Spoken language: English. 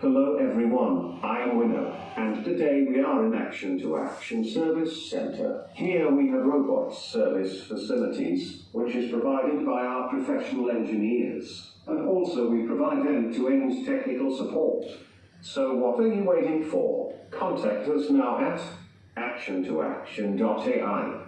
Hello everyone, I am Winner, and today we are in Action to Action Service Center. Here we have robots service facilities, which is provided by our professional engineers. And also we provide end-to-end technical support. So what are you waiting for? Contact us now at actiontoaction.ai.